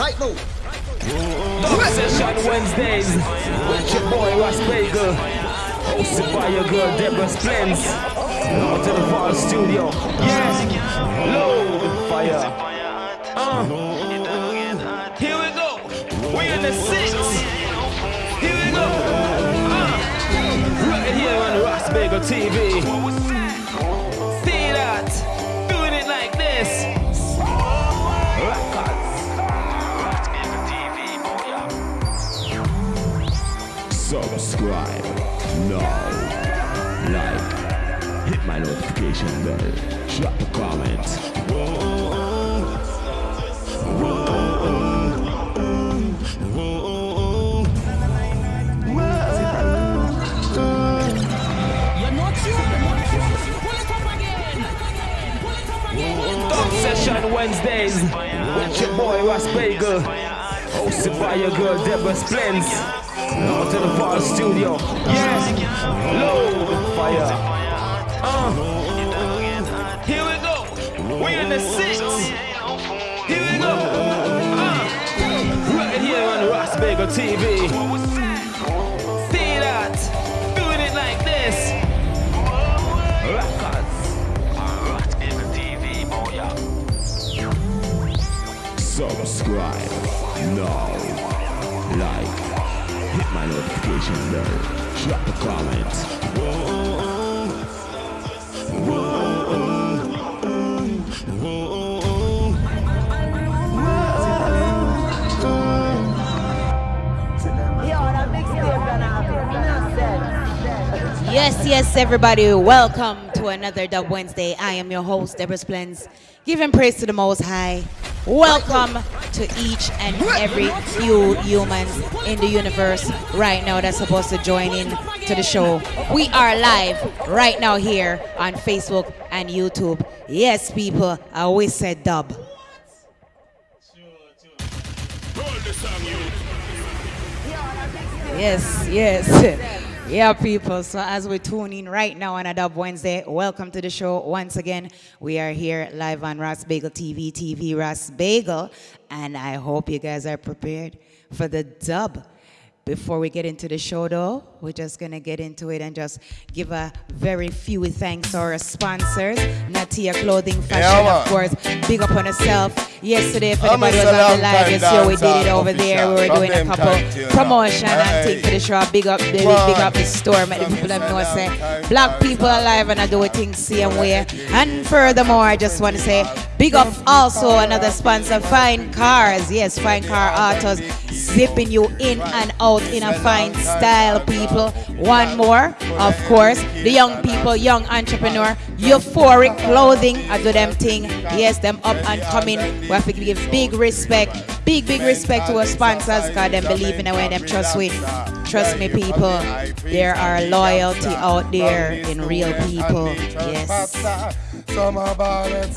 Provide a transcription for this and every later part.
Right now. Dub Session Wednesdays with your boy Ras Bagel. Hosted by your girl Deborah Splens. Now to the Fall Studio. Yeah. Load fire. Uh. Here we go. We in the six. Here we go. Uh. Right here on Ras Bagel TV. See that? Doing it like this. Subscribe now. Like, hit my notification bell, drop a comment. Dub Session Wednesdays with your boy Ras Bagel. Hosted by your girl Deborah Splens. To the Fall Studio. Yeah. Load fire. Uh. Drop a comment. Yes, yes, everybody, welcome to another Dub Wednesday. I am your host, Deborah Splens, giving praise to the Most High. Welcome to each and every few humans in the universe right now that's supposed to join in to the show. We are live right now here on Facebook and YouTube. Yes, people, I always said dub. Yes, yes. Yeah, people. So as we tune in right now on a Dub Wednesday, welcome to the show once again. We are here live on Ras Bagel TV, TV Ras Bagel, and I hope you guys are prepared for the dub. Before we get into the show, though, we're just gonna get into it and just give a very few thanks to our sponsors, Natia Clothing Fashion, Yeah, of course. Big up on herself. Yesterday, if anybody was on the live, you we did it over there. We were doing a couple promotion and thing for the show. Big up, big, big up the store, make the people them know say black people alive and I do things the same way. And furthermore, I just want to say big up also another sponsor, Fine Cars. Yes, Fine Car Autos, zipping you in and out in a fine style, people. One more, of course, the young people, young entrepreneur, euphoric clothing. I do them thing. Yes, them up and coming. We have to give big respect, big big respect to our sponsors, because them believe in way them trust with. Trust me, people. There are loyalty out there in real people. Yes.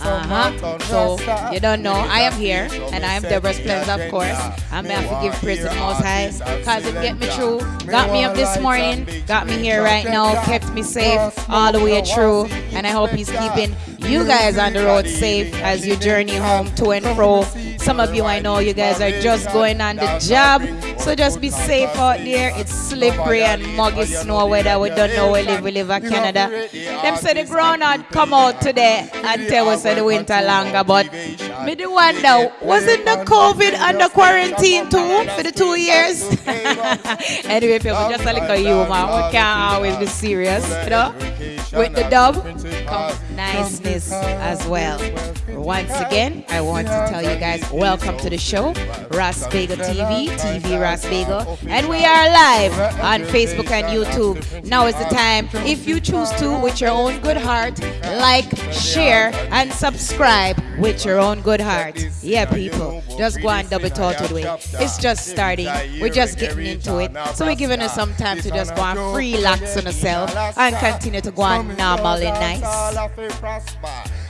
Uh-huh. So you don't know, I am here and I am Deborah Splends, of course. I'm gonna have to give praise to the Most High. because it get me through, got me up this morning, got me here right now, kept me safe all the way through, and I hope He's keeping you guys on the road safe as you journey home to and fro. Some of you I know you guys are just going on the job, so just be safe out there. It's slippery and muggy snow weather. We don't know where we live. We live in Canada. Them say the ground had come out today and tell us the winter longer, but me do wonder, wasn't the COVID under quarantine too for the two years? anyway, people, just a little humor. We can't always be serious, you know. With the dub comes niceness as well. Once again, I want to tell you guys, welcome to the show, Bagel TV, TV Bagel, and we are live on Facebook and YouTube. Now is the time, if you choose to, with your own good heart, like, share, and subscribe with your own good heart. Yeah, people, just go and double talk to it. It's just starting. We're just getting into it. So we're giving us some time to just go and relax on ourselves and continue to go on normal and nice.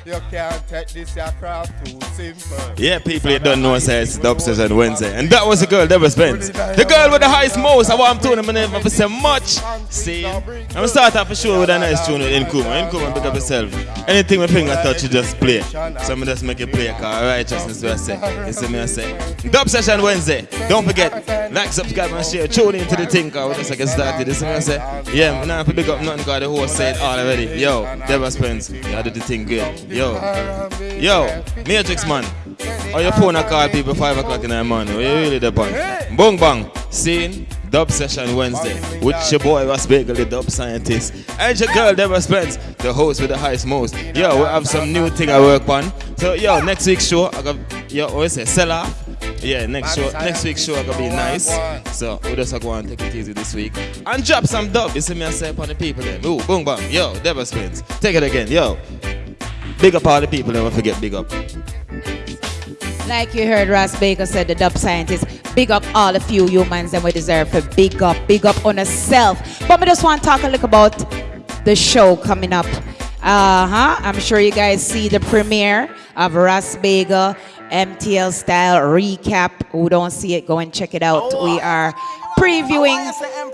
You can't take this aircraft too simple. Yeah, people you don't know says Dub Session Wednesday. And that was the girl, Deborah Spence. The girl with the highest most. I want to tune my name for say much. See, I'm gonna start off for sure with a nice tune with Nkuma. Nkuma, pick up yourself. Anything my finger touch, you just play. So I'm just make it play, cause righteousness, what I say. You see me, I say. Dub Session Wednesday. Don't forget, like, subscribe, and share. Tune into the thing, cause we just get started. You see me, I say. Yeah, I'm not pick up nothing, cause the host said all already. Yo, Deborah Spence, you did the thing good. Yo, yo, Matrix man. Or your phone I call people 5 o'clock in the morning. You really the point? Boom bang. Scene. Dub session Wednesday with your boy Ras Bagel, the dub scientist, and your girl Deborah Spence, the host with the highest most. Yo, we have some new thing I work on. So yo, next week's show I got yo, what is it? Sell off. Yeah, next show, next week's show gonna be nice. So we just go and take it easy this week and drop some dub. You see me and say upon the people then. Ooh, boom bang. Yo, Deborah Spence. Take it again. Yo. Big up all the people, never forget big up. Like you heard Ross Baker said, the dub scientist, big up all the few humans and we deserve for big up, big up on ourselves. But we just want to talk a little about the show coming up. Uh-huh. I'm sure you guys see the premiere of Ross Baker MTL style recap. Who don't see it, go and check it out. We are previewing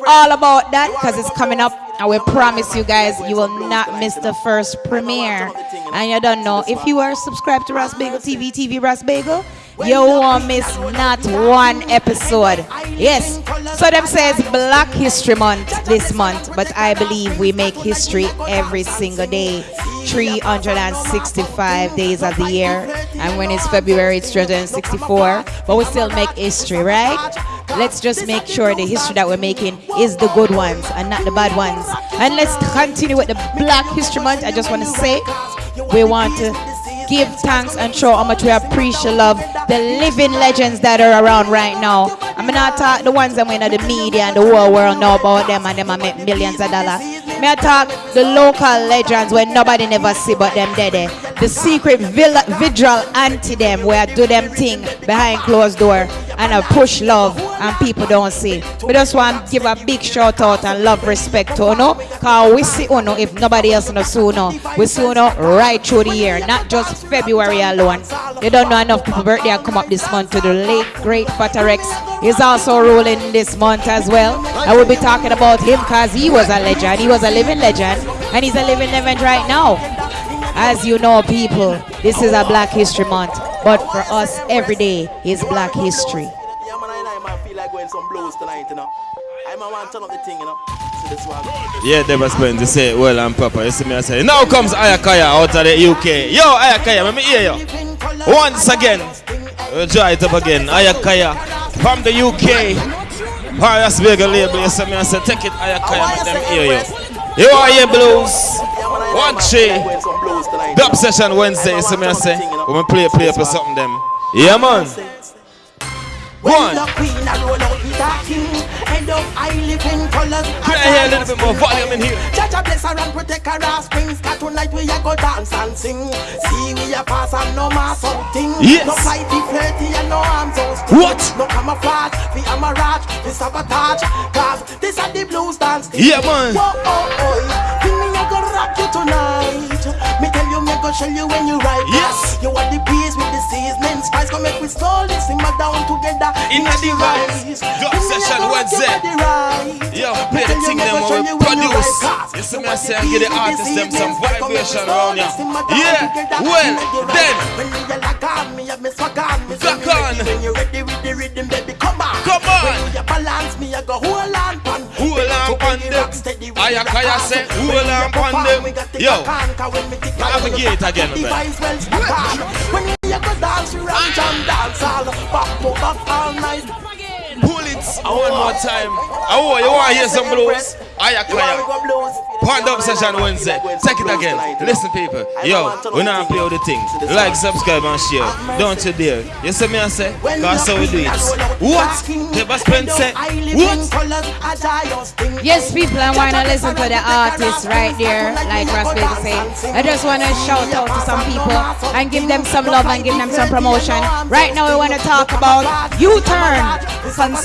all about that because it's coming up. And will promise you guys you will not miss the first premiere. And you don't know, if you are subscribed to Ras Bagel TV, TV Ras Bagel, you won't miss not one episode. Yes. So them says Black History Month this month, but I believe we make history every single day. 365 days of the year. And when it's February, it's 364. But we still make history, right? Let's just make sure the history that we're making is the good ones and not the bad ones. And let's continue with the Black History Month. I just want to say we want to give thanks and show how much we appreciate love the living legends that are around right now. I'm not talk the ones that in the media and the whole world know about them and them I make millions of dollars. Me I talk the local legends where nobody never see but them dead. Eh? The secret vigil anti them where I do them thing behind closed door and I push love and people don't see. We just want to give a big shout out and love respect to Uno. Cause we see Uno if nobody else knows Uno. We see Uno right through the year, not just February alone. You don't know enough people birthday come up this month to the late great Fatarex He's also ruling this month as well. I will be talking about him because he was a legend. He was a living legend and he's a living legend right now. As you know, people, this is a Black History Month, but for us, every day is Black History. Yeah, Deborah Spence, you say well I'm proper. You see me, I say, now comes Ayakaya out of the UK. Yo, Ayakaya, let me hear you. Once again, we'll try it up again. Ayakaya from the UK. Paris Vega label, you see me, I say, take it, Ayakaya, let them hear you. You are here, blues. One tree. Dub session Wednesday, see me, I say, we'll play, play for something, them. Yeah, man. One. I live in colors. I hear a little bit more volume in here? Judge a bless her and protect her offsprings. Cause tonight we a go dance and sing. See we a pass and no mass something. Yes. No fight the flirty and no arms out. What? No camouflage, we amarage, we sabotage. Cause this are the blues dance. Yeah, man. Whoa, oh, oh. Give me a go rock you tonight. Me tell you, me go show you when you ride. Yes. You are the bees with the seasoning spice. Come make we slowly simmer down together. In, in the rise. Dub session Wednesday. Yo, play the thing them when we produce. You see me say, give the artists them some vibration around ya. Yeah, well, then. Back on. When you ready with the rhythm, baby, come on. Come on. When you balance me, I go hold on. Hold on pan them. Ayakaya say, hold on pan them. Yo, navigate again, man. When you go dance, you run jam dance all. Back, back all night. Pull it one more time. Oh, you want to hear some blues? Ayakaya. Point up session Wednesday. Take it again. Listen, people. Yo, we now play all the things. Like, subscribe, and share. Don't you dare. You see me, I say? Because so we do it. What? Never spend. What? Yes, people, I want to listen to the artists right there, like Baker say. I just want to shout out to some people and give them some love and give them some promotion. Right now, we want to talk about U-Turn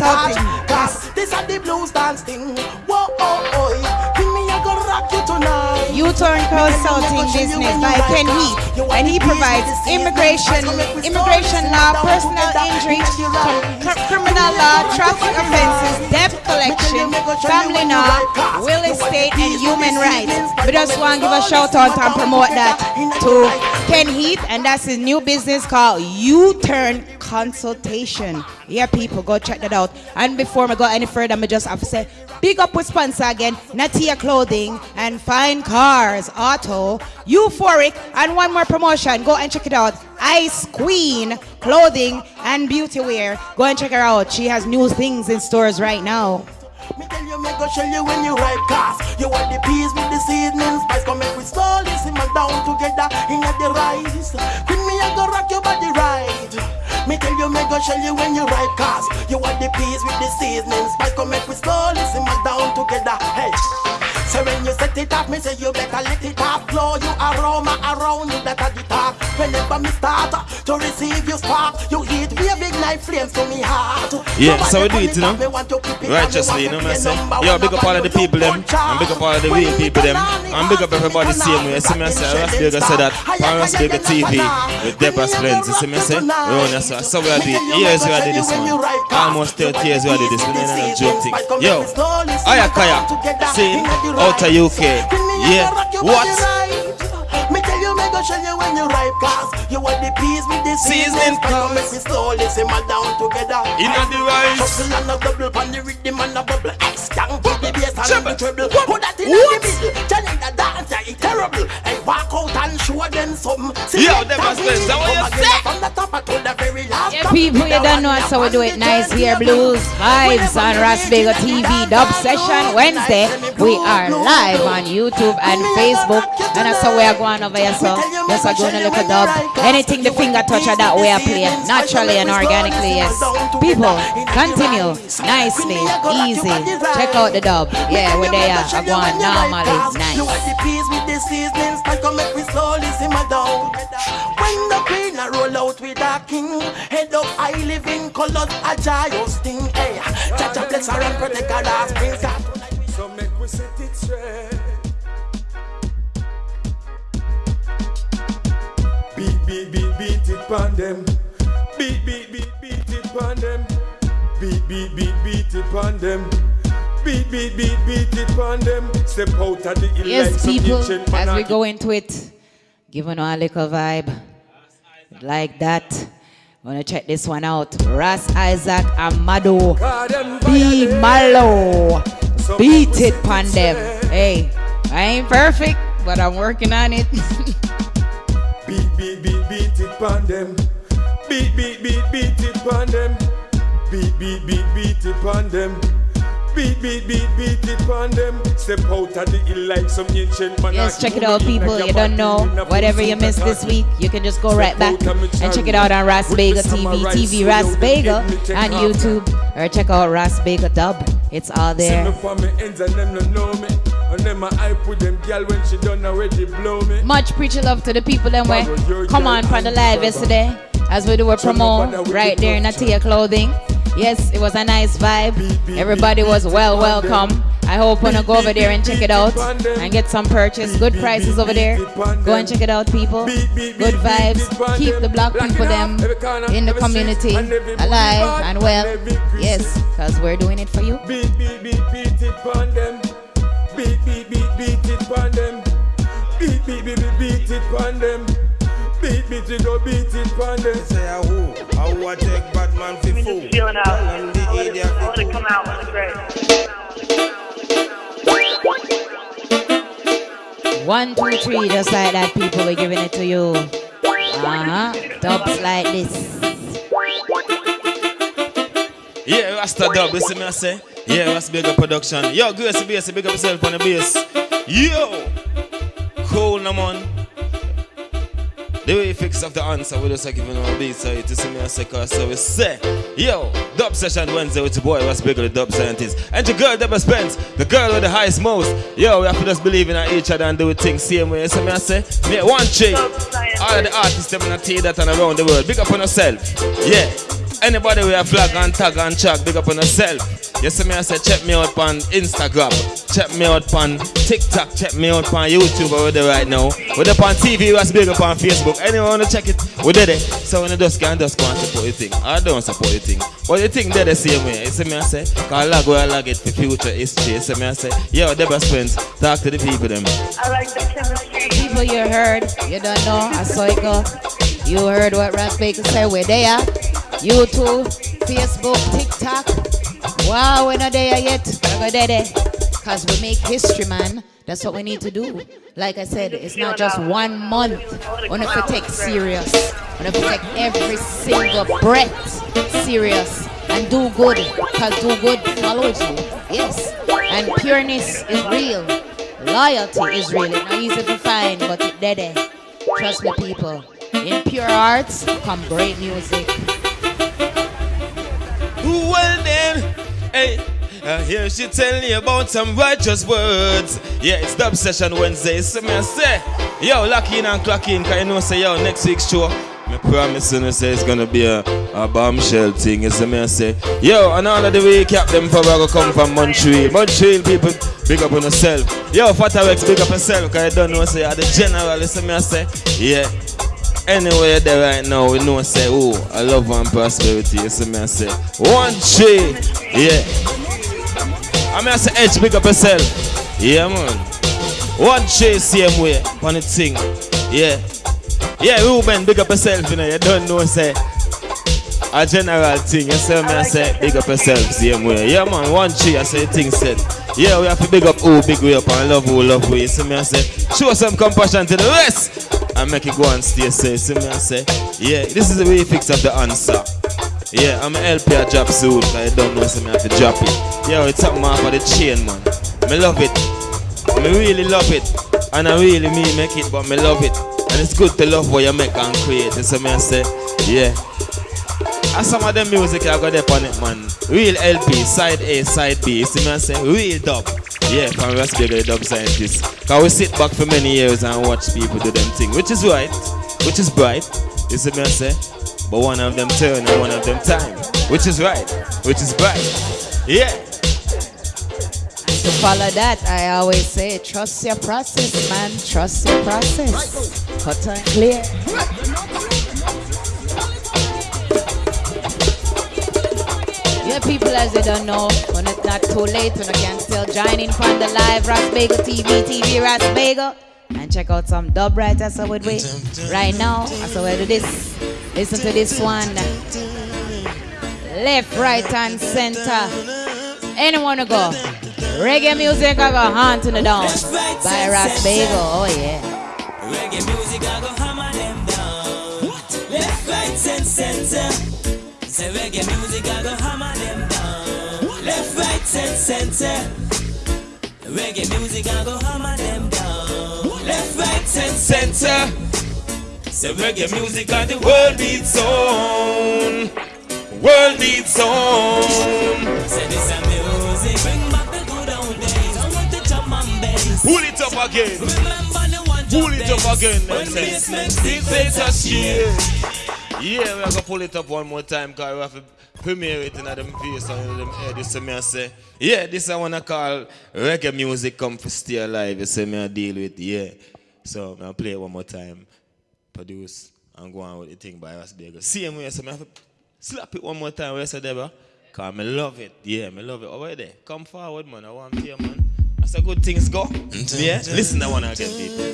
Yes. This are the blues dance thing. Whoa, oh, oh. Give me a go rock you tonight. U-Turn Consulting Business by Ken Heath, and he provides immigration, immigration law, personal injury, criminal law, traffic offenses, debt collection, family law, will estate, and human rights. We just want to give a shout out and promote that to Ken Heath, and that's his new business called U-Turn Consultation. Yeah, people, go check that out. And before we go any further, I just have to say, big up with sponsor again, Natia Clothing and Fine Cars, Auto, Euphoric, and one more promotion. Go and check it out. Ice Queen Clothing and Beauty Wear. Go and check her out. She has new things in stores right now. Me tell you, me go show you when you ripe cast. You want the peas with the spice. Come make we slowly simmer down together in the rice. Queen me, I go rock your body right. Me tell you, me go show you when you ripe cast. You want the peas with the seasoning spice. Come make we slowly simmer down together. Hey. So when you set it up, me say you better let it off. Blow you aroma around you better the talk. Whenever me start to receive your spark, you heat me a big knife flames to me heart. Yeah, so we do it, you know. Righteously, you know what I'm saying? Yo, big up all of the people them, and big up all of the real people them, and big up everybody same way. See me say, Rasberger said that, on Rasberger TV with Deborah Splends. You see me say? We on that, so, we are doing years we are doing this man. Almost 30 years we are doing this, we ain't no joke thing. Yo, Ayakaya, see, out of UK. Yeah, what? Go show you when you ripe cause You want the peas with the Seasoning Come make me slowly simmer down together. In the rice. Hustle and a double Pan the rhythm and a bubble. X down to the bass and the treble. Put that in What? the middle Johnny the dancer, it's terrible. And walk out and show them something. See Yo, them was thing, best. That what you come again? From the top to the very Yeah, people, you don't know how we do it nice here. Blues Vibes on Rasbega TV Dub Session Wednesday. We are live on YouTube and Facebook. And that's how we are going over here. So just are going to look a dub. Anything the finger touch of that we are playing naturally and organically. Yes. People, continue nicely, easy. Check out the dub. Yeah, we're there. Are going normally. Nice. A roll with a king, head up high living colors, a joyous thing. Hey, Chacha bless her and protect her last spring. So make we set it straight. Beat, beat, beat, beat it pon them. Beat, beat, beat, beat it pon them. Beat, beat, beat, beat it pon them. Beat, beat, beat, beat it pon them. Step out of the hill like Yes, people, as we go into it, giving a little vibe like that. Wanna check this one out. Ras Isaac Amado. God, them Be. Mallow. So Beat it, set pan them. Hey, I ain't perfect, but I'm working on it. Beat, beat, beat, beat it pon them. Beat, beat, beat, beat it pon them. Beat, beat, beat, beat it pon them. Beat, beat, beat, beat it pon them. Step out of the hill like some ancient monarchy. yes, check it out, people. You don't know whatever you missed this week, you can just go right back and check it out on Ras Bagel TV, TV Ras Bagel on YouTube, or check out Ras Bagel Dub. It's all there. for me ends and no know me. And them I hype with them girl when she done already blow me. Much preach love to the people them way. Come on from the live yesterday as we do a promo right there in Atia Clothing. Yes, it was a nice vibe. Everybody was well welcome. I hope I go over there and check it out and get some purchase. Good prices over there. Go and check it out, people. Good vibes. Keep the black people them in the community alive and well. Yes, because we're doing it for you. Beat, beat, beat, beat it. Beat, beat, beat, beat it. Beat, beat, beat, beat, it. Beat, beat it, go beat it pon them. Say a who, a who a take Batman fi fool. Just feeling out. Tell 'em the I let it, idiot I fi let come out. It's great. One, two, three, just like that, people. We're giving it to you. Uh huh. Dubs like this. Yeah, Rasta dub, you see me I say? Yeah, Rasta big up production. Yo, Grace Bass, big up yourself on the bass. Yo! Cool, no man. The way fix up the answer, we just like giving our beats so you to see me a second. So we say, yo, dub session Wednesday with your boy, what's bigger, the dub scientist. And your girl, Deborah Spence, the girl with the highest most. Yo, we have to just believe in each other and do things same way. So me I say, me one thing. All the artists, them gonna tell you that and around the world. Big up on yourself. Yeah. Anybody with a flag and tag and track, big up on yourself. Yes, me I say check me out on Instagram, check me out on TikTok, check me out on YouTube over there right now. We're up on TV, was big up on Facebook. Anyone wanna check it? We did it. So when you just can just go and support your thing. I don't support your thing. But you think they're the same way. You see me I say, cause lag where I lag it for future history. You see me I say, yo, the best friends, talk to the people them. I like the chemistry. People you heard, you don't know, I saw it go. You heard what Ras Baker said, we're there. YouTube, Facebook, TikTok. Wow, we're not there yet. We're there. Cause we make history, man. That's what we need to do. Like I said, it's not just one month. We have to take serious. We have to take every single breath serious and do good. Cause do good follows you. Yes. And pureness is real. Loyalty is real. It's not easy to find, but it's there. Trust me, people. In pure arts come great music. Well then, hey, uh, here she tell you about some righteous words. Yeah, it's Dub Session Wednesday. So me I say, yo, lock in and clock in, cause you know say, yo, next week's show, me promise you say it's gonna be a, a bombshell thing. You see me I say, yo, and all of the way cap them probably gonna come from Montreal. Montreal people, big up on yourself. Yo, Fatarex, big up yourself, cause you don't know say you're the general. You see me I say, yeah. Anywhere there right now, we know say, oh, I love and prosperity. You see me I say, one tree, yeah. I mean I say, Edge, big up yourself. Yeah, man. One tree, same way, on the thing. Yeah. Yeah, Ruben, big up yourself, you know. You don't know, say, a general thing. You see me I say, big up yourself, same way. Yeah, man, one tree, I say, thing said. Yeah, we have to big up who big way up and love who love we. You see me I say, show some compassion to the rest and make it go and stay safe. See me say, yeah, this is the way you fix up the answer. Yeah, I'm help you drop soon, cause I don't know, so me have to drop it. Yo, it's up off of the chain, man. Me love it. Me really love it. And I really mean make it, but me love it. And it's good to love what you make and create. So me I say, yeah. And some of them music I got there on it, man. Real LP, side A, side B. You see me I say, real dub. Yeah, from Rasberger, the dub scientist. Cause we sit back for many years and watch people do them thing, which is right, which is bright. You see me I say? But one of them turn and one of them time. Which is right, which is bright. Yeah. To follow that, I always say, trust your process, man. Trust your process. Cut and clear. People, as they don't know, when it's not too late, when you can still join in from the live Ras Bagel TV, TV Ras Bagel, and check out some dub writers so with we right now. So we do this. Listen to this one. Left, right, and center. Anyone to go? Reggae music, I go hunt in the down by Ras Bagel. Oh yeah. Reggae music, I go hammer them down. Left, right, and center. Say reggae music, I go hammer center. Reggae music, I go hammer them down. Left, right, and center. Say reggae music, and the world beats on. World beats on. Say this a music, bring back the good old days. I want the drum and bass. Pull it up again. Remember the one Pull it up again. When bass makes This is a shit. Yeah, we are gonna pull it up one more time because we have to premiere it in them face and in them head. You see me I say, yeah, this I wanna call reggae music come for stay alive. You see me I deal with, yeah. So I'll play it one more time, produce and go on with the thing by Ras Bagel. Same way, so I have to slap it one more time. Where say Deborah? Cause me love it. Yeah, me love it. Over there. Come forward, man. I want to hear, man. That's how good things go. Yeah? Listen I wanna again, people.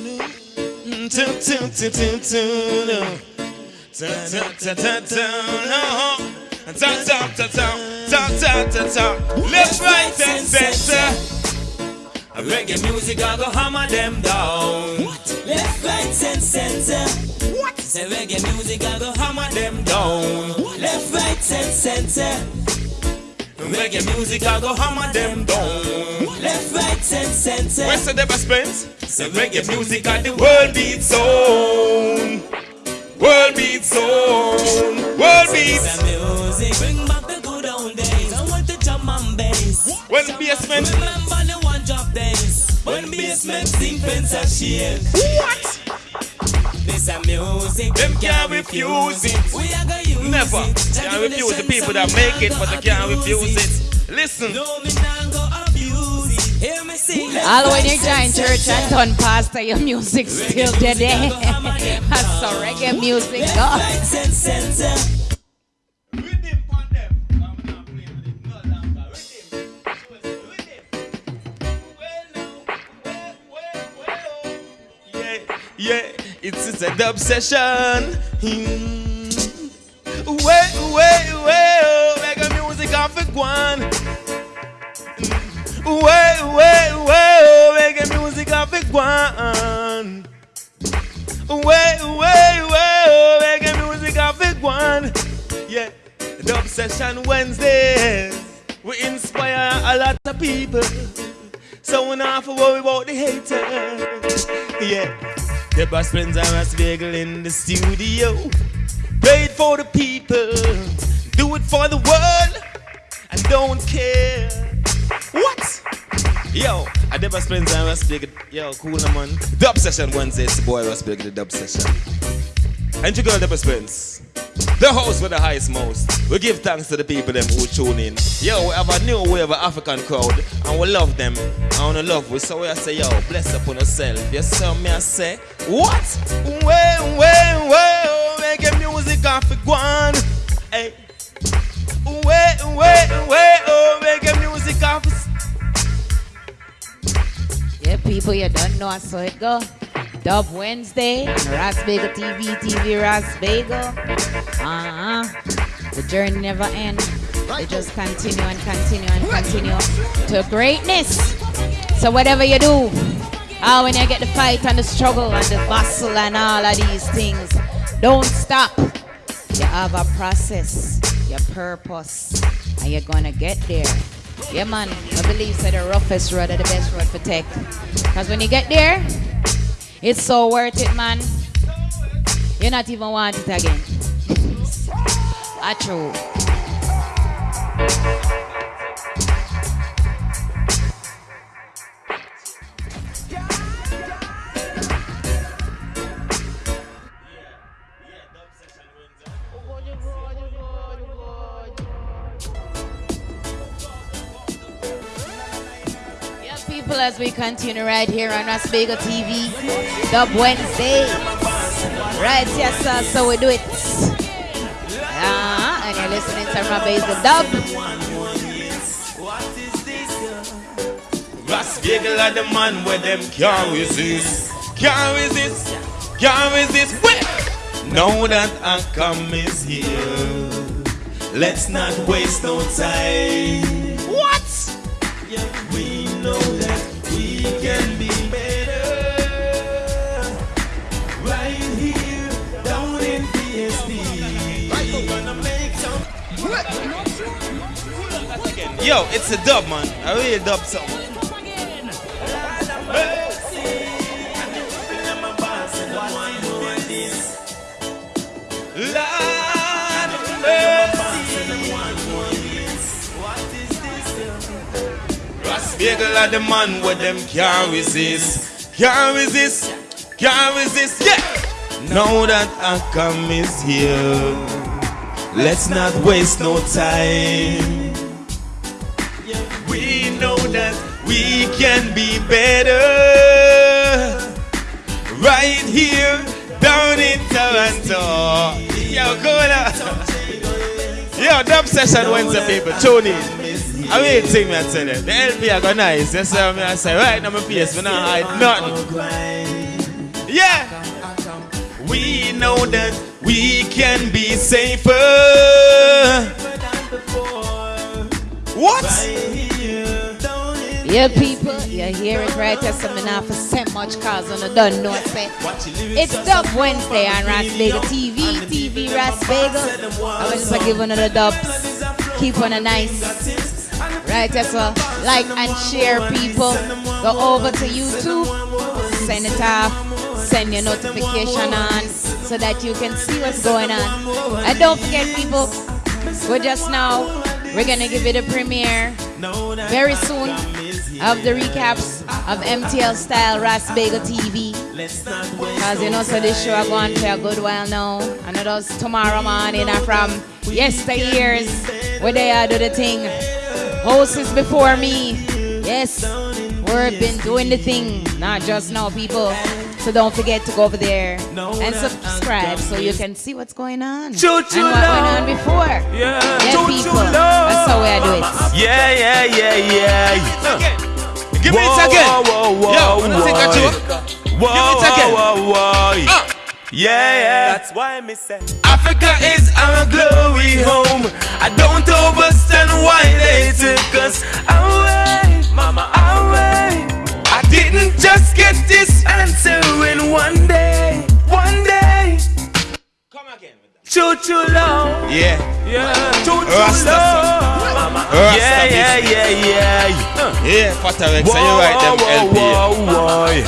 Left, right, and center. Uh, reggae music, I go hammer them down. Left, right, and center. Uh, what? Say reggae music, I go hammer them down. Left, right, and center. Uh, reggae music, I go hammer them down. Left, right, and center. Where's the Deborah Spence? Say reggae music, and the world beats on. On. World beats. Bring back the good old days. I want the drum and bass. When basement. Remember the one drop days. When basement sing fence a shade. What? This a music. Them can't refuse it. We are gonna use Never. it. Can't refuse the people that make it, but they can't refuse it. Listen. No, me sing. All when you join church and turn pastor, your music still dead. That's so reggae music, God. Right, cent, center. Yeah, yeah, it's, it's a dub session. Hmm. Wait, wait, wait, oh, reggae music off a one. Wait, wait, oh, reggae music off a one. Wait, wait, oh, reggae music off a one. Yeah, dub session Wednesdays. We inspire a lot of people. So we don't have to worry about the haters. Yeah. The best friends are us bagel in the studio. Play it for the people. Do it for the world. And don't care. What? Yo, I best friends are us bagel. Yo, cool man. Dub session Wednesday. It's boy Ras Bagel, the dub session. And you girl, best friends. The host with the highest most. We give thanks to the people them who tune in. Yo, we have a new wave of African crowd and we love them. I wanna love we so we I say, yo, bless upon yourself. Yes, sir, me I say, what? Way, way, way, make music off one. Hey. Way, way, way, oh, a music off the Yeah, people, you don't know how it go. Dub Wednesday, Ras Bagel TV, TV Ras Bagel. Uh-huh. The journey never ends. They just continue and continue and continue to greatness. So whatever you do, ah, when you get the fight and the struggle and the bustle and all of these things, don't stop. You have a process, your purpose, and you're gonna get there. Yeah, man. I believe that the roughest road are the best road for take. Because when you get there, it's so worth it, man. You're not even want it again. Ah, true. As we continue right here on Ras Bagel TV, Dub Wednesday. Right, yes, sir, so we do it. Uh-huh, and you're listening to Ras Bagel Dub. Ras Bagel are the man where them can't resist. Can't resist. Can't resist. Wait. Now that Akam is here, let's not waste no time. What? Yeah, we know that can be better. Right here, down in PSD. We're gonna make some. Yo, it's a dub, man. I really dub song. Bagel are the man where them can't resist. Can't resist. Can't resist. Yeah. Now that Akam is here, let's not waste no time. We know that we can be better. Right here, down in Toronto. Yo, go on. Yo, dub session Wednesday, people. Tune in. I mean, thing me I tell you. The LP I go nice. Sir. Me I say, right now my face, we not hide nothing. Yeah. We know that we can be safer. What? Yeah, people, you hear it right there. So me not for say much cause on the done know say. It's Dub Wednesday on Ras Bagel TV, TV Ras Bagel. I will just give another dubs. Keep on a nice. Right there, so like and share people. Go over to YouTube, send it off, send your notification on so that you can see what's going on. And don't forget, people, we're just now, we're gonna give it a premiere very soon of the recaps of MTL Style Ras Bagel TV. Cause you know, so this show I go on for a good while now. And it does tomorrow morning and from yesteryears where they are do the thing. Hosts before me. Yes, we've been doing the thing. Not just now, people. So don't forget to go over there and subscribe so you can see what's going on. Choo and what went on before. Yeah, Yeah, choo people. choo love. That's how we do it. Yeah, yeah, yeah, yeah. Give me it again. Whoa, whoa, Yo, whoa, when I think I whoa. joke. Whoa, Give it again. whoa, whoa, whoa. Yeah, yeah. That's why me say. Africa is our glory home. I don't understand why they took us away, mama, away. I didn't just get this answer in one day, one day. Come again. Choo choo low, Yeah. yeah. Choo choo Rasta low, mama. Rasta Yeah, yeah, yeah, yeah. Yeah, Fatarex, so you write them LP. whoa, whoa,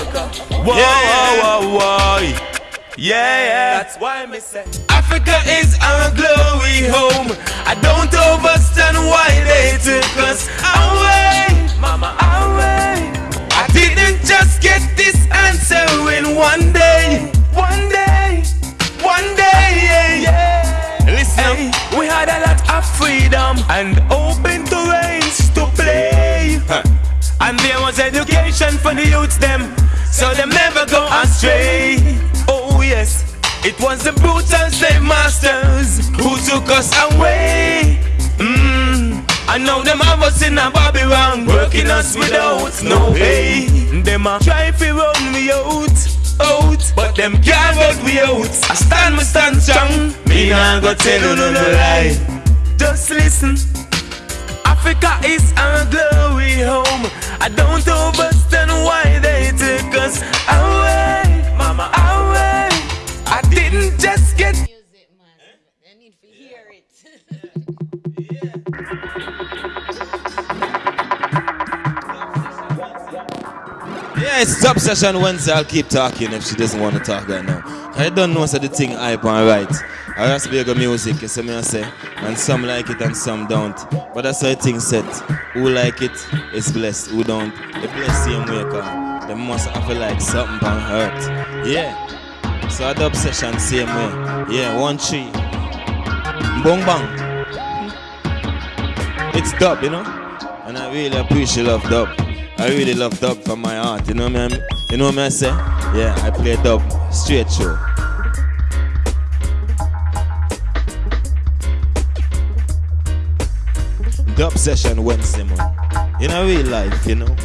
whoa, Yeah. whoa, whoa, whoa. Yeah, yeah. That's why me say. Africa is our glory home. I don't understand why they took us away, mama, away. I didn't just get this answer in one day, one day, one day, yeah, yeah. Listen, we had a lot of freedom and open terrains to play. And there was education for the youths them, so them never go astray. Yes, it was the brutal slave masters who took us away. Mm. I know them have us in a Babylon, working us without no pay. Them a try to run me out, out, but them can't get me out. I stand, me stand strong. Me nah go tell you no no lie. Just listen. Africa is our glory home. I don't understand why they took us away, Yeah, it's Top Session Wednesday. I'll keep talking if she doesn't want to talk right now. I don't know so the thing hype and right. I just be good music, you see me I say. And some like it and some don't. But that's how the thing set. Who like it is blessed. Who don't, the blessed same way cause they must have like something on hurt. Yeah. So I dub session same way. Yeah, one tree. Bong bang. It's dub, you know? And I really appreciate love dub. I really love dub from my heart. You know me? I'm- You know me I say? Yeah, I play dub straight through. Dub session Wednesday, man. In a real life, you know.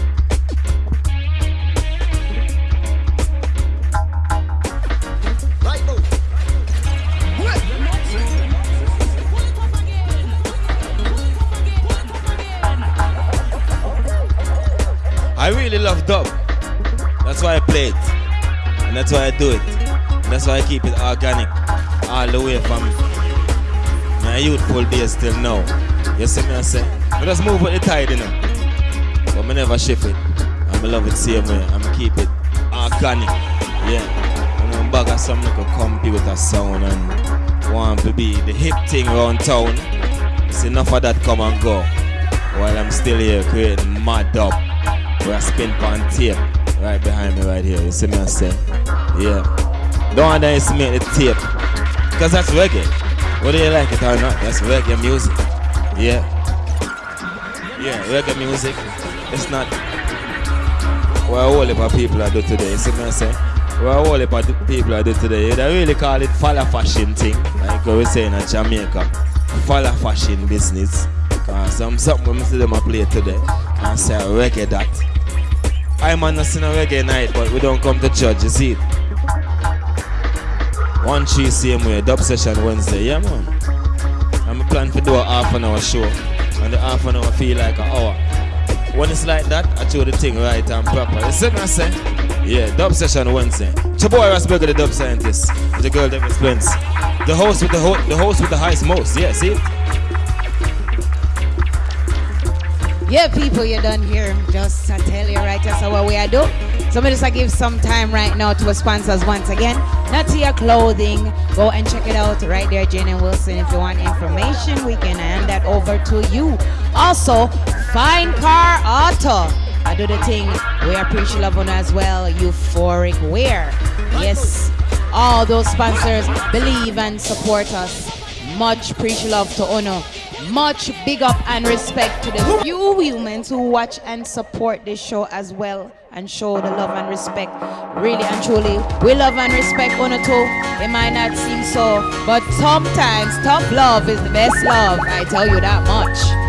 Dub. That's why I play it. And that's why I do it. And that's why I keep it organic. All the way from my youthful days till now. You see me I say? I just move with the tide, you know. But I never shift it. I'm love it same way. I'm keep it organic. Yeah. And I'm back at some little computer sound and want to be the hip thing around town. It's enough of that come and go. While I'm still here creating mad dub. Where I spin on tape right behind me right here. You see me I say? Yeah. Don't underestimate the tape. Because that's reggae. Whether you like it or not, that's reggae music. Yeah. Yeah, reggae music. It's not what a whole heap of people are do today. You see me I say? What a whole heap of people are do today. They really call it falla fashion thing. Like we say in Jamaica. Falla fashion business. Cause some something we see them play today. And say reggae that. I'm on a reggae night, but we don't come to church, you see. One tree same way, dub session Wednesday, yeah man. I'm plan to do a half an hour show. And the half an hour feel like an hour. When it's like that, I show the thing right and proper. You see me I say? Yeah, dub session Wednesday. It's your boy Rasberger, the dub scientist. The girl David Spence. The host with the ho- the host with the highest most. Yeah, see? Yeah, people, you done here. Just to tell you right, that's what we are do. So me just I give some time right now to our sponsors once again. Natia Clothing. Go and check it out right there, Jane and Wilson. If you want information, we can hand that over to you. Also, Fine Car Auto. I do the thing. We appreciate love on as well. Euphoric wear. Yes. All those sponsors believe and support us. Much appreciate love to honor. Much big up and respect to the few humans who watch and support this show as well and show the love and respect. Really and truly, we love and respect honor too. It might not seem so, but sometimes tough love is the best love. I tell you that much.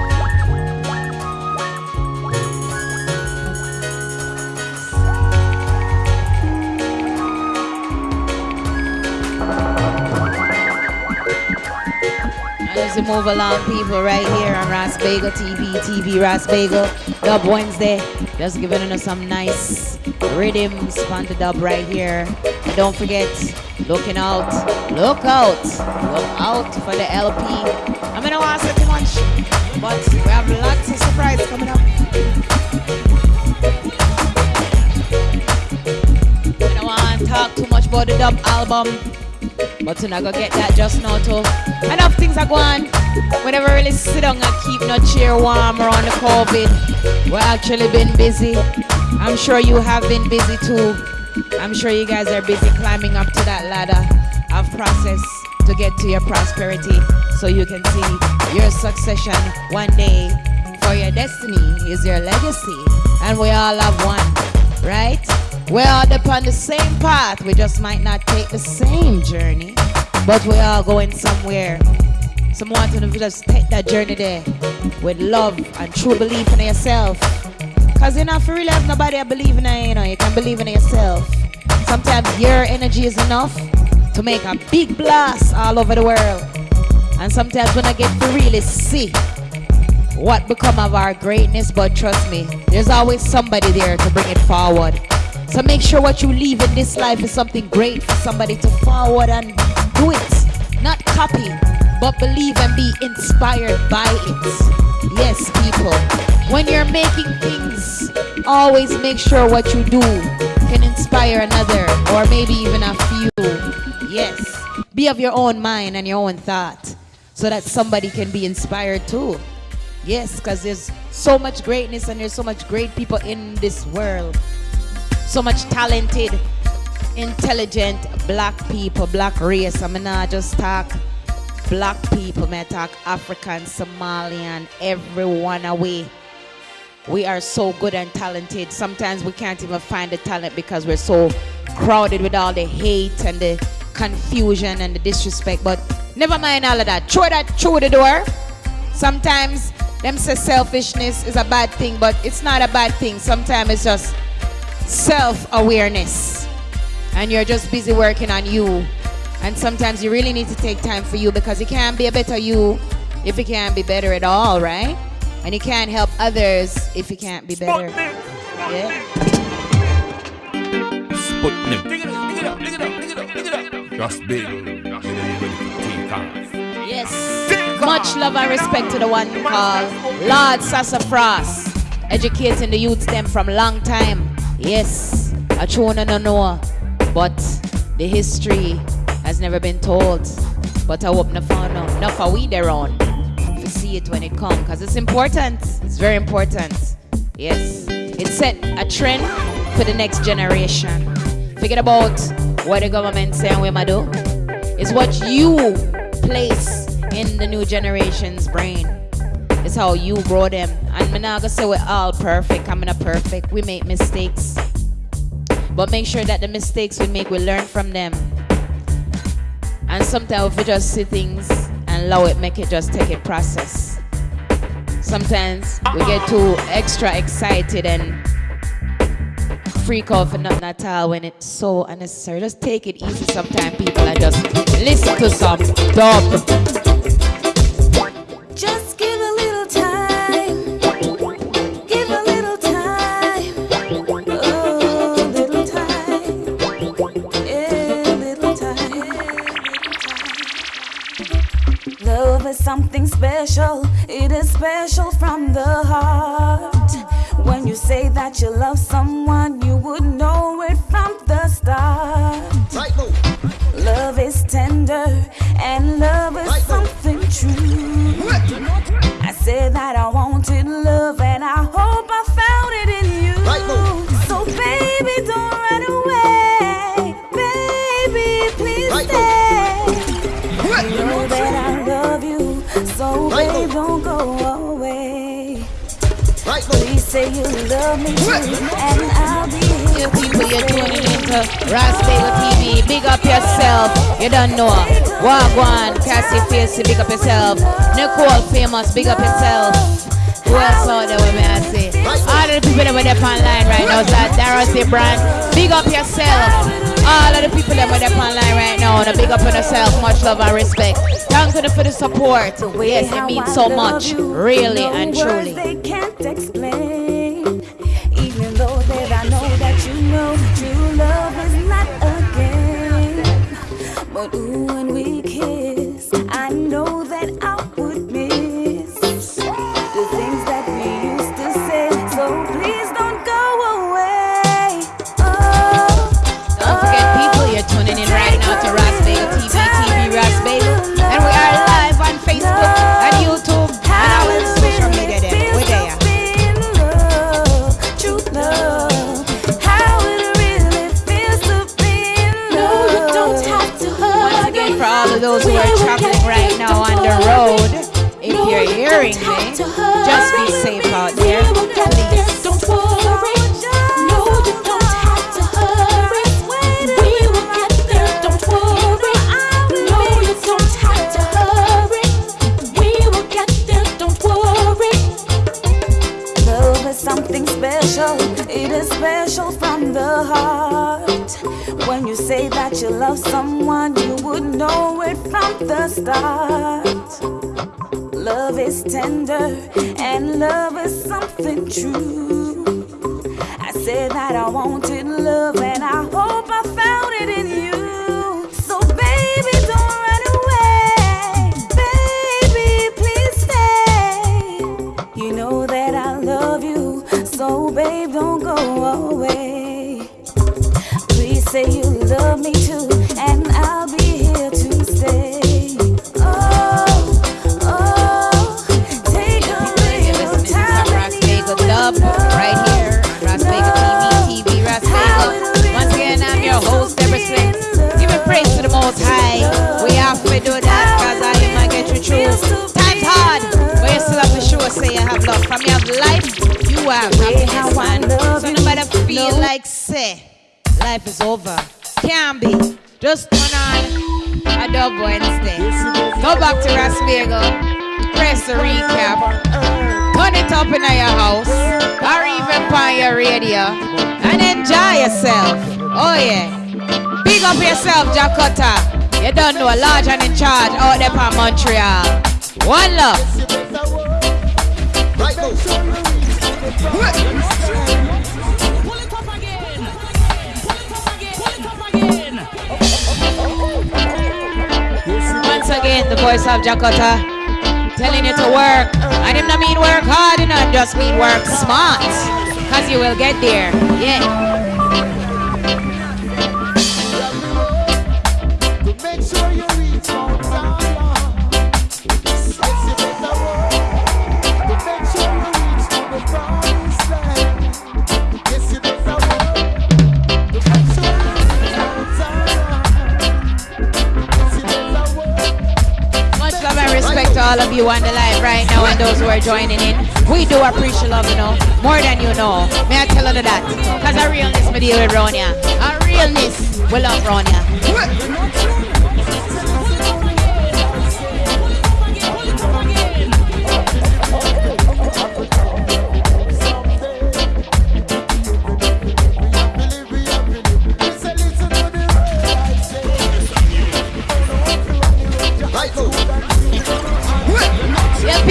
We move along, people, right here on Ras Bagel TV, TV Ras Bagel, Dub Wednesday. Just giving us some nice rhythms on the dub right here. And don't forget, looking out, look out, look out for the LP. I'm gonna to say too much, but we have lots of surprises coming up. I don't want to talk too much about the dub album. But you're not gonna get that just now too. Enough things are going. We never really sit down and keep no chair warm around the COVID. We're actually been busy. I'm sure you have been busy too. I'm sure you guys are busy climbing up to that ladder of process to get to your prosperity so you can see your succession one day for your destiny is your legacy and we all have one right we're all upon the same path. We just might not take the same journey, but we are going somewhere. Someone to just take that journey there with love and true belief in yourself. Cause you're not for real have nobody I believe in you, you know. You can believe in yourself. Sometimes your energy is enough to make a big blast all over the world. And sometimes when I get to really see what become of our greatness, but trust me, there's always somebody there to bring it forward. So make sure what you leave in this life is something great for somebody to forward and do it. Not copy, but believe and be inspired by it. Yes, people. When you're making things, always make sure what you do can inspire another or maybe even a few. Yes. Be of your own mind and your own thought so that somebody can be inspired too. Yes, because there's so much greatness and there's so much great people in this world so much talented, intelligent black people, black race. I'm mean, not just talk black people, I talk African, Somalian, everyone away. We are so good and talented. Sometimes we can't even find the talent because we're so crowded with all the hate and the confusion and the disrespect. But never mind all of that. Throw that through the door. Sometimes them say selfishness is a bad thing, but it's not a bad thing. Sometimes it's just self-awareness and you're just busy working on you and sometimes you really need to take time for you because you can't be a better you if you can't be better at all right and you can't help others if you can't be better yeah Sputnik. Dig it up, dig it up, dig it up, dig it up, dig it up. Just big. Yes. Much love and respect to the one called Lord Sassafras. Educating the youths them from long time. Yes, I true no know, but the history has never been told. But I hope no out enough for we there on to see it when it come, cause it's important. It's very important. Yes, it set a trend for the next generation. Forget about what the government saying we might do. It's what you place in the new generation's brain. It's how you grow them. And I'm not gonna say we're all perfect. I'm not perfect. We make mistakes. But make sure that the mistakes we make, we learn from them. And sometimes we just see things and allow it, make it just take a process. Sometimes we get too extra excited and freak out for nothing at all when it's so unnecessary. Just take it easy sometimes, people, and just listen to some dub. Something special. It is special from the heart. When you say that you love someone, you would know it from the start. Right, love is tender and love is right, something true. I said that I wanted love So babe, don't go away. Please say you love me too, and I'll be here. You people, you're tuning into Rasbagel TV. Big up yourself. You don't know. Wagwan, Cassie Facey, big up yourself. Nicole Famous, big up yourself. Who else out there say? All of the people that were there online right now, so Dorothy Brand, big up yourself. All of the people that were there online right now, and big up on yourself, much love and respect. Thanks for the support. Yes, it means so much, really and truly. But ooh, when we kiss, hearing me, eh? just be safe out there. Please. Don't worry. No, you don't have to hurry. We will get there. Don't worry. No, you don't have to hurry. We will get there. Don't worry. Love is something special. It is special from the heart. When you say that you love someone, you would know it from the start. Is tender and love is something true. I said that I wanted life is over, can't be. Just turn on a Dub Wednesday. Go back to Rasbagel. Press the recap. Turn it up in your house or even on your radio and enjoy yourself. Oh yeah. Big up yourself, Jakarta. You don't know, a large and in charge out there from Montreal. One love. Once again, the voice of Jakarta telling you to work. And him not mean work hard, know, just mean work smart. Cause you will get there. Yeah. All of you on the live right now and those who are joining in. We do appreciate love, you know, more than you know. May I tell you that? Because realness we deal with Ronia. A realness we love Ronia.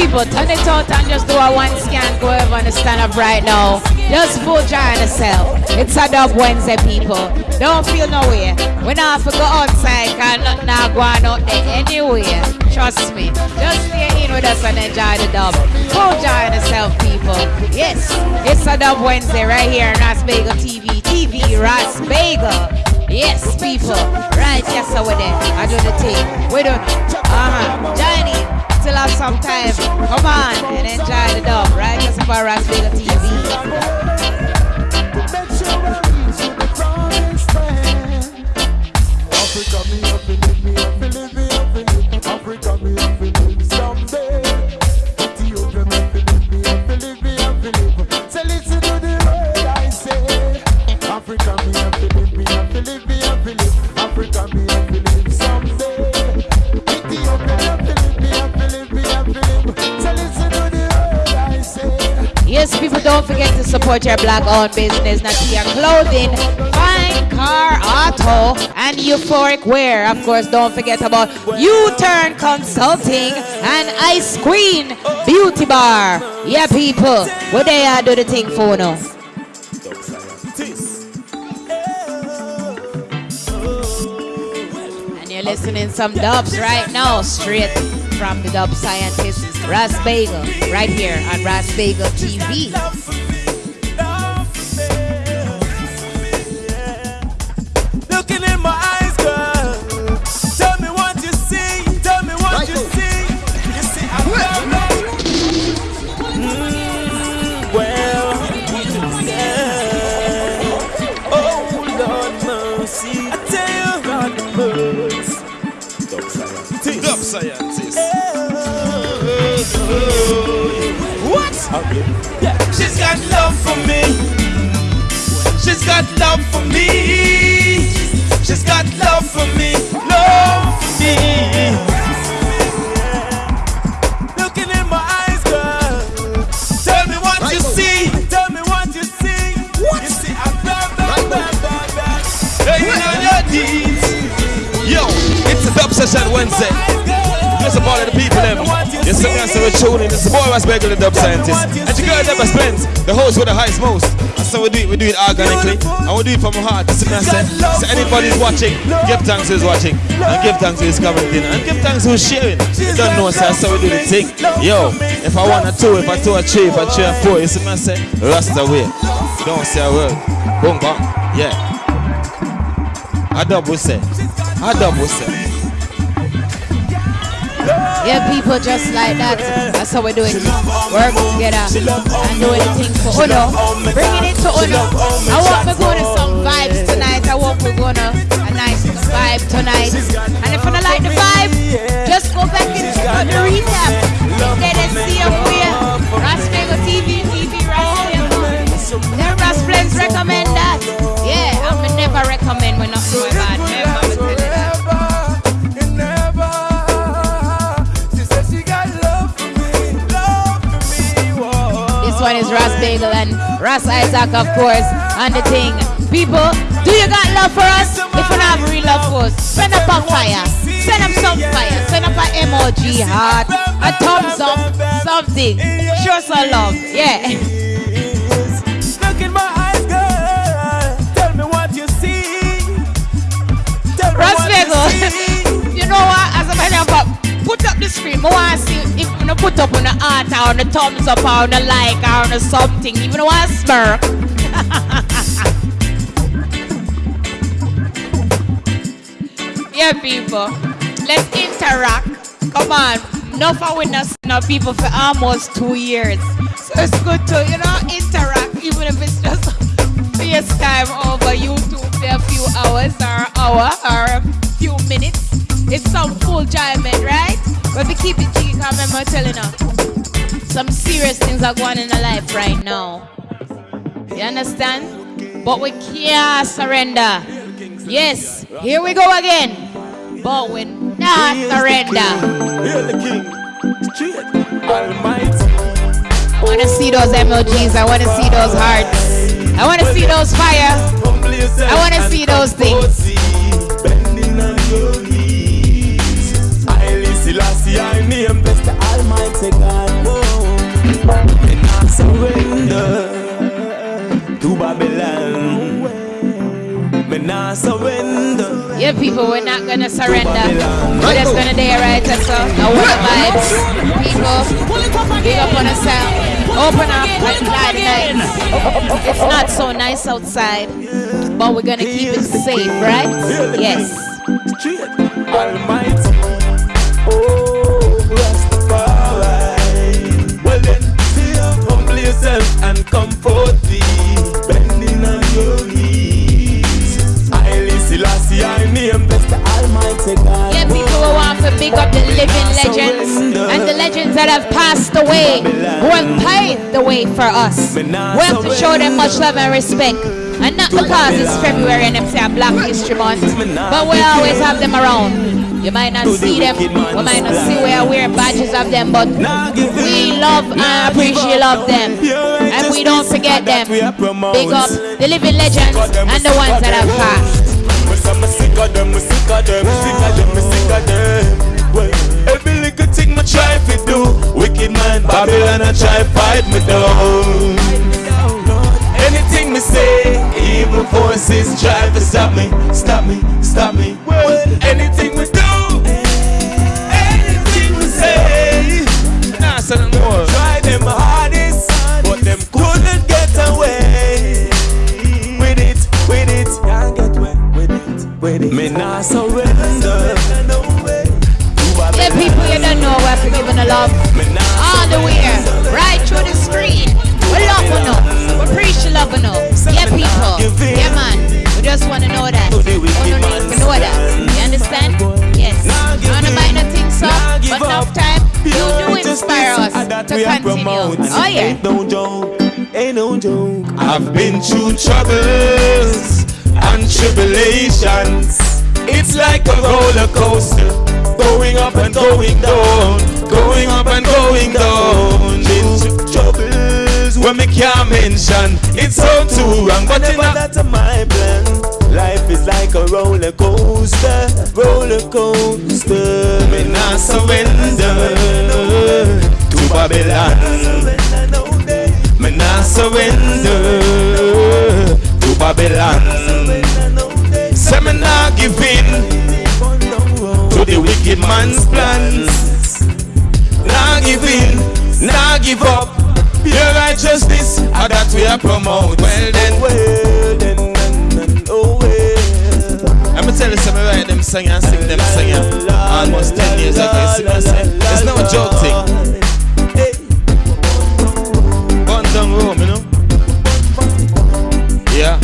People, turn it out and just do a one scan. Go over and stand up right now. Just vote join yourself. It's a dub Wednesday, people. Don't feel no way. We not have to go outside because nothing not going out there anyway. Trust me. Just stay in with us and enjoy the dub. Vote join yourself, people. Yes, it's a dub Wednesday right here on Rasbagel TV. TV Rasbagel. Yes, people. Right, yes, over there. I do the thing. We do it. Uh-huh. Still have some time. Come on and enjoy the dub, right? Just for Rasbagel TV. Support your black-owned business, Natia Clothing, Fine Car Auto, and Euphoric Wear. Of course, don't forget about U-Turn Consulting and Ice Queen Beauty Bar. Yeah, people, what they are do the thing for now. And you're listening some dubs right now, straight from the dub scientist Ras Bagel, right here on Ras Bagel TV. Yeah. She's got love for me. She's got love for me. She's got love for me. Love for me. Looking in my eyes, girl. Tell me what you see. Tell me what you see. What? You see, I'm bad, bad, bad, bad, bad. On your knees. Yo, it's a dub session Wednesday. Just a part of the people, them. Yes, some guys are tuning. It's the boy was the dub scientist. And the girl Deborah Spence, the host with the highest most. And so we do it, we do it organically. And we do it from our heart. This is what I say. So anybody's watching, give thanks who's watching. And give thanks who's commenting. And give thanks who's sharing. You don't know, so that's we do the thing. Yo, if I want a two, if I two a three, if I three a four, you see what I say? Rasta way. Don't say a word. Boom, bang. Yeah. I double say. I double say. Yeah, people just like that. That's how we do it. Work together and doing the thing for Uno. Bringing it to Uno. I want me going to some vibes tonight. I want me going to a nice vibe tonight. And if you don't like the vibe, just go back and check out the recap. Then they see up here. Rasmego TV, TV Rasmego. Then Rasplens recommend that. Yeah, I am never recommend when nothing my is Ras Bagel and Ras Isaac, of course, and the thing. People, do you got love for us? If you have real love for us, send up a fire. Send up some fire. Send up an emoji heart, a thumbs up, something. Show some love. Yeah. Look in my eyes, girl. Tell me what you see. Tell Ras what you see. Bagel, you know what? As a matter of fact, put up the screen. I want to see if you put up on the heart or on the thumbs up or on the like or on the something. Even though I smirk. yeah, people. Let's interact. Come on. Enough of witness now people for almost two years. So it's good to, you know, interact, even if it's just FaceTime over YouTube for a few hours or hour or a few minutes. It's some full enjoyment, right? But we keep it G, because remember telling her some serious things are going in our life right now. You understand? But we can't surrender. Yes, here we go again. But we not surrender. The king. Straight. Almighty. I want to see those emojis. I want to see those hearts. I want to see those fire. I want to see those things. Selassie, I name bless the Almighty God. Oh. Whoa. And I surrender to Babylon. Me not surrender. Yeah, people, we're not gonna surrender. We're just gonna dare right so. I want the vibes. People, big up on yourself. Open up and fly tonight. It's not so nice outside, but we're gonna keep it safe, right? Yes. Almighty. And come forth thee. Bending on your knees. I Selassie, I name bless the Almighty God. Yeah, people who want to big up the living legends and the legends that have passed away, who have paved the way for us. We have to show them much love and respect. And not because it's February and them say a Black History Month, but we always have them around. You might not see them, we might not see where wear badges of them, but we love and appreciate love them. And we don't forget them. Big up the living legends and the ones that have passed. Every little thing me try to do, wicked man Babylon I try fight me down. Anything me say, evil forces try to stop me, stop me, stop me. Anything nah, say more. Try them hardest, but them couldn't get away with it, with it. Can't get away with it, with it. Me nah surrender. Yeah, people you don't know we're forgiving the love all the way right through the screen. We love you know. We preach the love you know. Yeah, people. Yeah, man. We just want to know that. We don't need to know that. You understand? Yes. I don't know about nothing, so, but enough time. You do inspire us to continue. Oh, yeah. Ain't no joke, ain't no joke. I've been through troubles and tribulations. It's like a roller coaster, going up and going down, going up and going down. Been through troubles when me can't mention. It's all too wrong, but never that's my plan. Life is like a roller coaster, roller coaster. Me not surrender to Babylon. Me not surrender to Babylon. Say me not give in to the wicked man's plans. Not give in, not give up. Your righteousness, how that we are promote. Well then, well then, oh well. I'ma tell you something right them sing and sing them sing almost 10 years ago. You see I'm saying? It's no joke thing. Down room, you know? Yeah.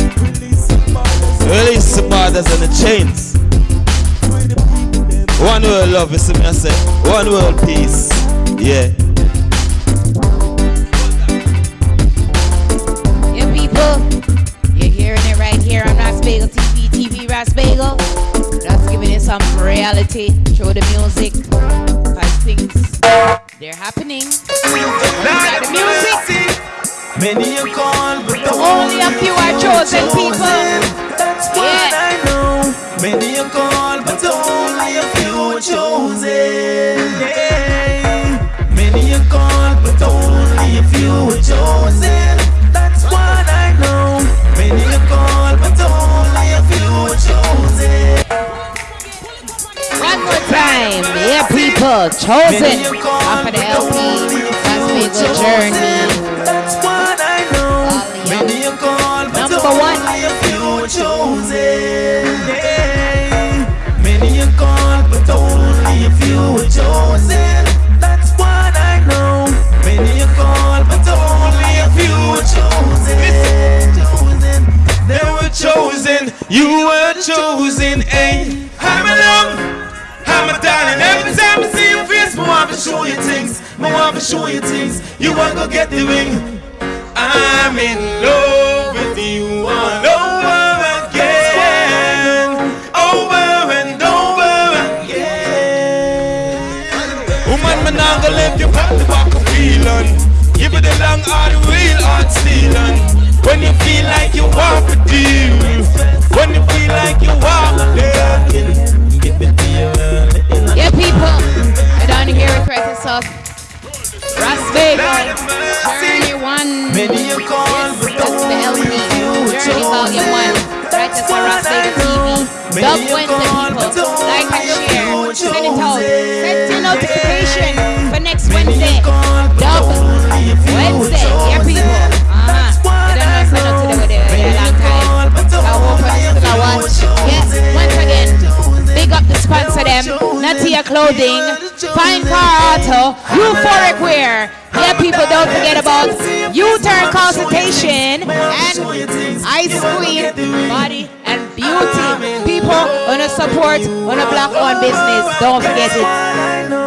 Release the borders and the chains. One world love, you see me I say. One world peace. Yeah. Yeah, Rasbagel TV, TV Rasbagel. Just giving it some reality through the music. Cause things, they're happening. Got the music. Many are called, but Only a few are chosen people. That's what Yeah. I know. Many are called, but only a few are chosen. Yeah. Many are called, but only a few are chosen. Time. Yeah, people. Chosen. Off of the LP. Journey. That's what I know. Show you things. You want to get the ring. I'm in love with you all over again. Over and over again. Woman, man, I'm gonna let you back the back of feeling. Give it a long hard, real hard stealing. When you feel like you want to deal. When you feel like you want to Yeah, people. I don't hear a it correct yourself. Rasbagel Journey 1. Many are called, but That's the LP. Journey Volume 1. Right, that's on Rasbagel TV. Dub Wednesday, people. Like and share. Send it out. Set your notification for next Wednesday. Dub Wednesday. Yeah, people. Sponsor them, Natia Clothing, Fine Car Auto, Euphoric Wear. Yeah, people, don't forget about U-turn consultation and Ice Queen Body and Beauty. People, wanna support, wanna block on business. Don't forget it.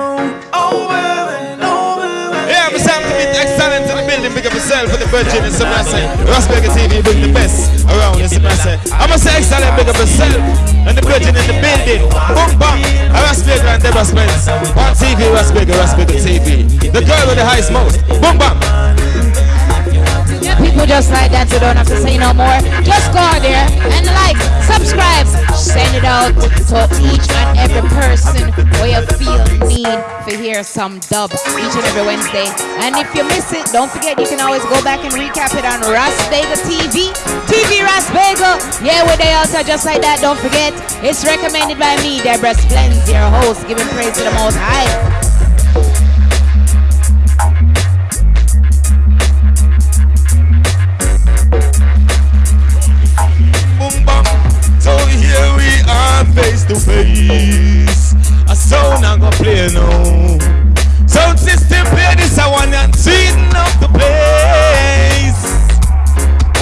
Big up himself for the virgin and some I say. Ras Bagel TV bring the best around, you see I say. I'ma say excellent big up himself and the virgin in the building. Boom bang. Ras Bagel and Deborah Spence. On TV, Ras Bagel, Rasberger TV. The girl with the highest most. Boom bang. People just like that, you don't have to say no more. Just go out there subscribe, send it out to each and every person where you feel need to hear some dub each and every Wednesday. And if you miss it, don't forget you can always go back and recap it on Ras Bagel TV. TV Ras Bagel. Yeah, we're there also just like that. Don't forget, it's recommended by me, Deborah Splens, your host, giving praise to the Most High. Face to face. A sound I'm gonna play now. Sound system play this I want and speeding up the place.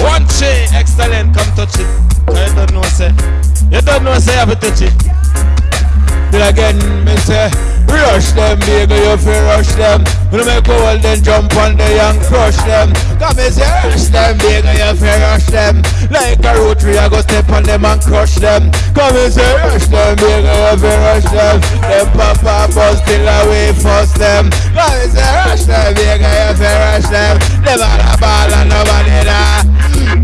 One chain, excellent, come touch it. Cause you don't know say. You don't know say I have to touch it. Then again, me say, rush them, baby, you feel rush them. When make all then jump on the and crush them. Come me say, rush them, baby, you feel rush them. Like a rotary, I go step on them and crush them. Come me say, rush them, baby, you feel rush them. Them papa bus till away first them. Come me say, rush them, baby, you feel rush them. All a ball and nobody there.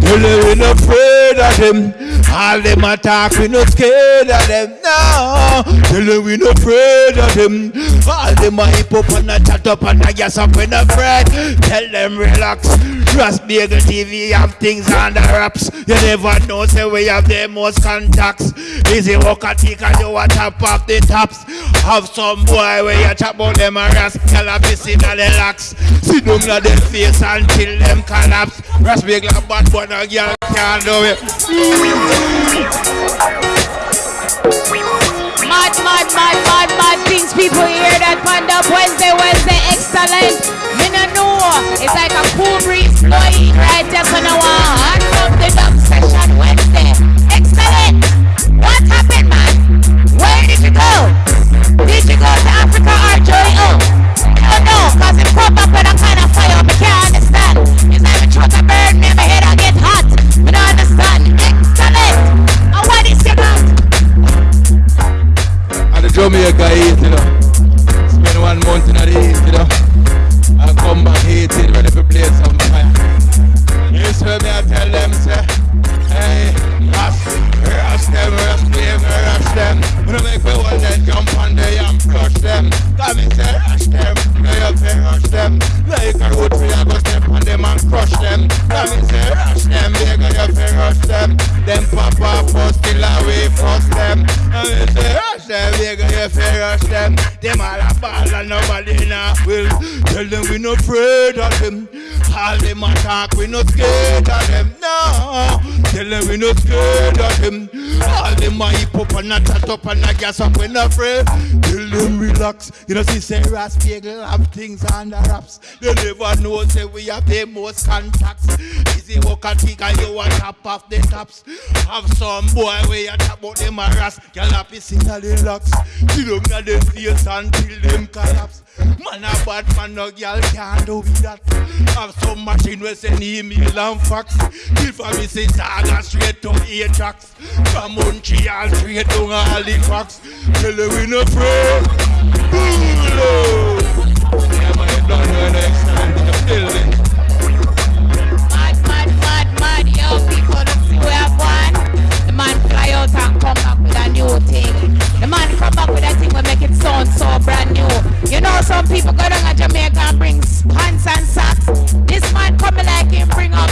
Them we not afraid of them. All them attack, we not scared of them. now. Tell them we not afraid of them. All them a hip up and a chat up and a gas up, we not afraid. Tell them relax. Trust Bagel TV have things under wraps. You never know, say we have the most contacts. Easy walk a tick and you a top off the tops. Have some boy where you chat about them a. Tell a busy na the locks. Sit down na them face until them collapse. Ras big like bad boy, no girl can't do it. Mad, mad, mad, mad, mad things people hear that panned up Wednesday, Wednesday, excellent. Me no know, it's like a cool breeze Boy, right just on up and a gas up, we not afraid. Tell them relax. You know, see, say Ras Bagel have things under wraps. They never know, say we have the most contacts. Easy walk and kick and you a top off the tops. Have some boy where you talk about them a ras. Girl happy sing a relax. See them na them face until them collapse. Man a bad man, no girl can't do that. Have some machine where send email and fax. If I miss it, saga straight to eh, A-tracks. From Montreal straight to Halifax. Tell them we no afraid. Boom, Yeah, man, you don't know the. Mad, mad, mad, mad, yo, people, we have one. The man fly out and come back with a new thing. The man come back with a some people go down to Jamaica and bring pants and socks. This man coming like him bring up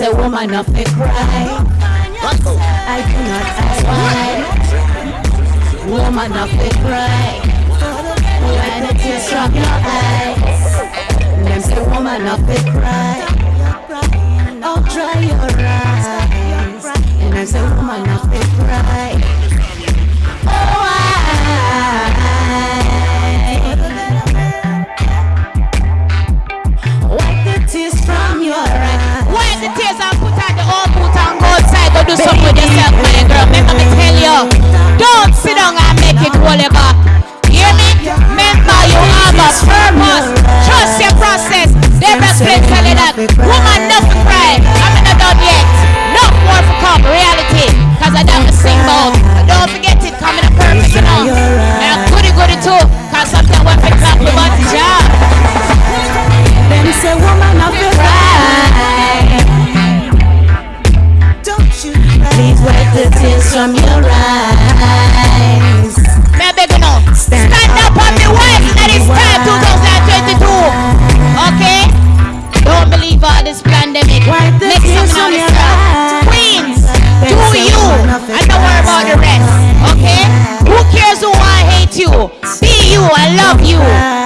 say woman not me cry. I do not ask why. Woman not me cry. When the tears from your eyes Them say woman not me cry. Oh dry your eyes. And I say woman not me cry. do something with yourself, man, girl. Remember me tell you, don't sit down and make it whatever. Hear me? Remember you have a purpose. Trust your process. They respect tell you that. Woman, not to cry. I'm not done yet. Not more for come. Reality. Cause I don't sing about. Don't forget it. Coming up perfect, you know. And I'm goody goody too. Cause something went for clap. We want to job. Them say woman. wipe the tears from your eyes. Maybe you know. Stand, Stand up, up on the wife that is time 2022. Okay? Don't believe all this pandemic. Wipe the Make tears from your eyes. Queens, do you. And don't worry about the rest. Okay? Who cares who I hate you? Be you. I love you.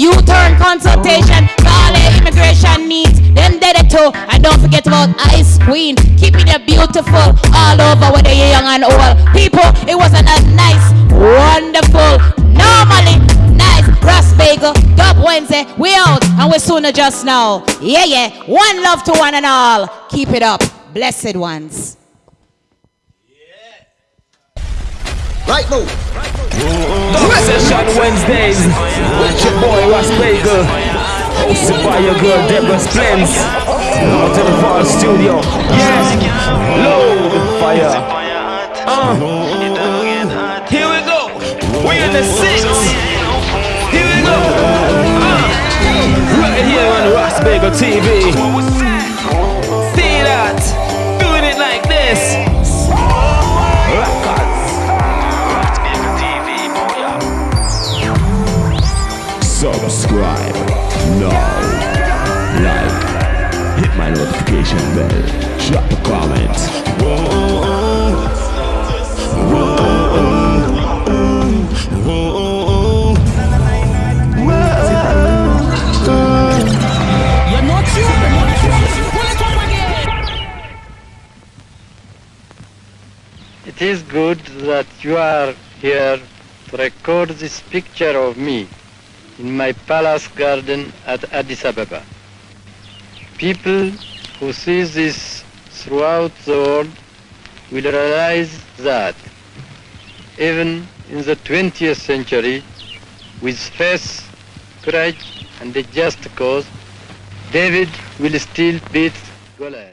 U-turn consultation to all their immigration needs. Them dead too. And don't forget about Ice Queen. Keeping it beautiful all over whether you're young and old. People, it wasn't a nice, wonderful, normally nice Ras Bagel Dub Wednesday. We out and we're sooner just now. Yeah, yeah. One love to one and all. Keep it up. Blessed ones. Right move. Session Wednesdays with your boy Ras Bagel, hosted by your girl Deborah Splens. Out to the far studio. Yes, low fire. Uh. Here we go. We in the six. Here we go. Uh. Right here on Ras Bagel TV. My notification bell. Drop a comment. You're not sure. Pull it up again. It is good that you are here to record this picture of me in my palace garden at Addis Ababa. People who see this throughout the world will realize that even in the 20th century, with faith, courage, and a just cause, David will still beat Goliath.